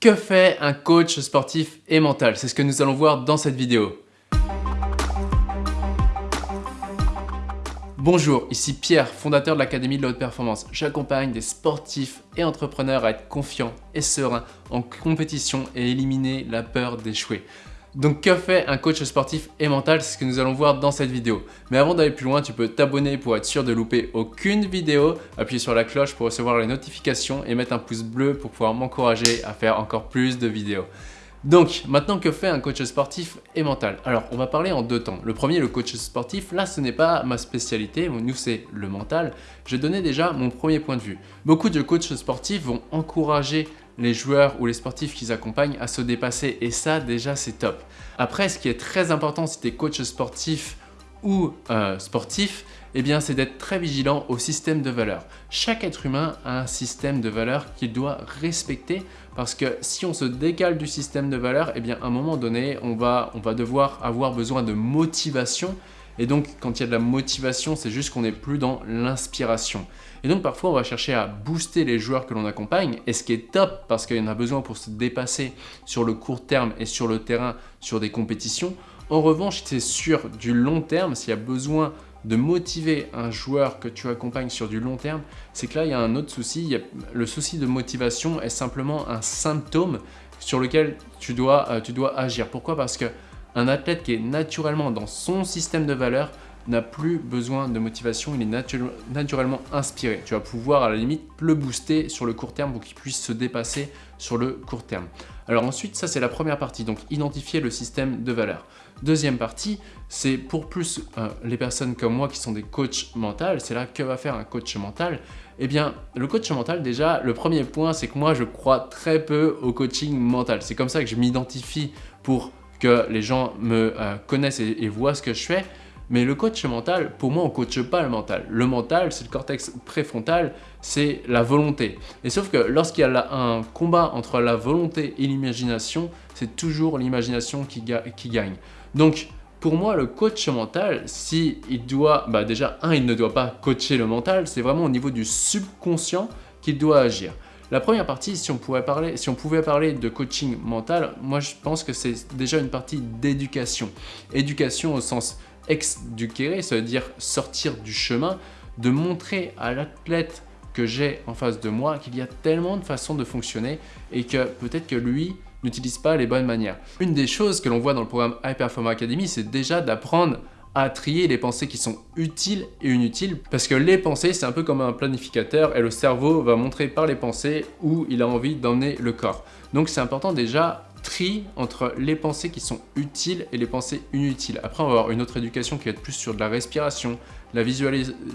Que fait un coach sportif et mental? C'est ce que nous allons voir dans cette vidéo. Bonjour, ici Pierre, fondateur de l'Académie de la Haute Performance. J'accompagne des sportifs et entrepreneurs à être confiants et sereins en compétition et éliminer la peur d'échouer. Donc que fait un coach sportif et mental C'est ce que nous allons voir dans cette vidéo. Mais avant d'aller plus loin, tu peux t'abonner pour être sûr de louper aucune vidéo, appuyer sur la cloche pour recevoir les notifications et mettre un pouce bleu pour pouvoir m'encourager à faire encore plus de vidéos. Donc, maintenant que fait un coach sportif et mental? Alors, on va parler en deux temps. Le premier, le coach sportif, là, ce n'est pas ma spécialité, nous, c'est le mental. Je vais donner déjà mon premier point de vue. Beaucoup de coachs sportifs vont encourager les joueurs ou les sportifs qu'ils accompagnent à se dépasser et ça, déjà, c'est top. Après, ce qui est très important si tu es coach sportif ou euh, sportif, eh bien, c'est d'être très vigilant au système de valeurs. Chaque être humain a un système de valeurs qu'il doit respecter parce que si on se décale du système de valeurs, eh bien, à un moment donné, on va, on va devoir avoir besoin de motivation et donc, quand il y a de la motivation, c'est juste qu'on n'est plus dans l'inspiration. Et donc, parfois, on va chercher à booster les joueurs que l'on accompagne, et ce qui est top, parce qu'il y en a besoin pour se dépasser sur le court terme et sur le terrain, sur des compétitions. En revanche, c'est sur du long terme, s'il y a besoin de motiver un joueur que tu accompagnes sur du long terme, c'est que là, il y a un autre souci. le souci de motivation est simplement un symptôme sur lequel tu dois, euh, tu dois agir. Pourquoi? Parce que un athlète qui est naturellement dans son système de valeurs n'a plus besoin de motivation, il est naturellement inspiré. Tu vas pouvoir à la limite le booster sur le court terme pour qu'il puisse se dépasser sur le court terme. Alors ensuite, ça c'est la première partie, donc identifier le système de valeurs. Deuxième partie, c'est pour plus euh, les personnes comme moi qui sont des coachs mentaux, c'est là que va faire un coach mental Eh bien, le coach mental déjà, le premier point, c'est que moi je crois très peu au coaching mental. C'est comme ça que je m'identifie pour que les gens me euh, connaissent et, voient ce que je fais. Mais le coach mental, pour moi, on ne coache pas le mental. Le mental, c'est le cortex préfrontal, c'est la volonté. Et sauf que lorsqu'il y a un combat entre la volonté et l'imagination, c'est toujours l'imagination qui, gagne. Donc, pour moi, le coach mental, si il doit, bah déjà, un, il ne doit pas coacher le mental, c'est vraiment au niveau du subconscient qu'il doit agir. La première partie, si on, pouvait parler, de coaching mental, moi je pense que c'est déjà une partie d'éducation. Éducation au sens ex-duquere, ça veut dire sortir du chemin, de montrer à l'athlète que j'ai en face de moi qu'il y a tellement de façons de fonctionner et que peut-être que lui n'utilise pas les bonnes manières. Une des choses que l'on voit dans le programme High Performance Academy, c'est déjà d'apprendre à trier les pensées qui sont utiles et inutiles parce que les pensées c'est un peu comme un planificateur et le cerveau va montrer par les pensées où il a envie d'emmener le corps. Donc c'est important déjà tri entre les pensées qui sont utiles et les pensées inutiles. Après on va avoir une autre éducation qui va être plus sur de la respiration, la,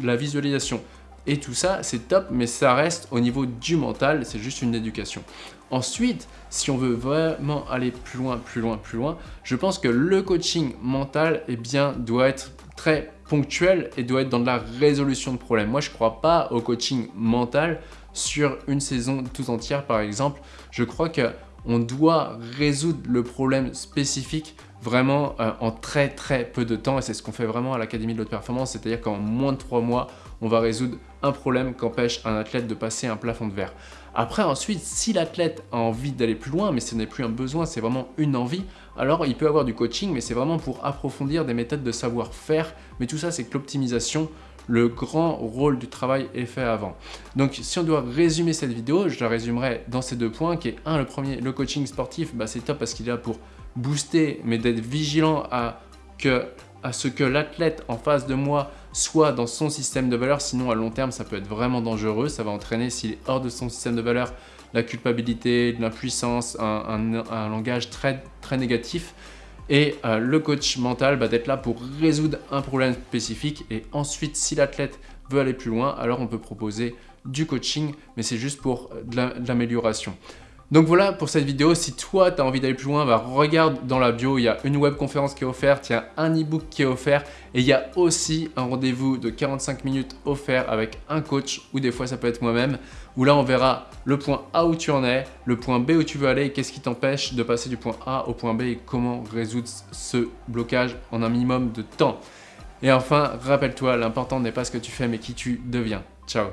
la visualisation, et tout ça, c'est top, mais ça reste au niveau du mental, c'est juste une éducation. Ensuite, si on veut vraiment aller plus loin, plus loin, plus loin, je pense que le coaching mental eh bien, doit être très ponctuel et doit être dans de la résolution de problèmes. Moi, je ne crois pas au coaching mental sur une saison tout entière, par exemple. Je crois qu'on doit résoudre le problème spécifique vraiment euh, en très très peu de temps et c'est ce qu'on fait vraiment à l'Académie de l'Haute Performance, c'est-à-dire qu'en moins de trois mois, on va résoudre un problème qu'empêche un athlète de passer un plafond de verre. Après ensuite, si l'athlète a envie d'aller plus loin, mais ce n'est plus un besoin, c'est vraiment une envie, alors il peut avoir du coaching, mais c'est vraiment pour approfondir des méthodes de savoir-faire, mais tout ça c'est que l'optimisation, le grand rôle du travail est fait avant. Donc si on doit résumer cette vidéo, je la résumerai dans ces deux points, qui est un, le premier, le coaching sportif, bah, c'est top parce qu'il est là pour booster, mais d'être vigilant à, que, à ce que l'athlète en face de moi soit dans son système de valeur, sinon à long terme ça peut être vraiment dangereux, ça va entraîner s'il est hors de son système de valeur la culpabilité, l'impuissance, un, un, langage très, très négatif. Et euh, le coach mental va être là pour résoudre un problème spécifique et ensuite si l'athlète veut aller plus loin, alors on peut proposer du coaching, mais c'est juste pour de l'amélioration. Donc voilà pour cette vidéo, si toi tu as envie d'aller plus loin, bah, regarde dans la bio, il y a une webconférence qui est offerte, il y a un e-book qui est offert et il y a aussi un rendez-vous de 45 minutes offert avec un coach ou des fois ça peut être moi-même où là on verra le point A où tu en es, le point B où tu veux aller, qu'est-ce qui t'empêche de passer du point A au point B et comment résoudre ce blocage en un minimum de temps. Et enfin, rappelle-toi, l'important n'est pas ce que tu fais mais qui tu deviens. Ciao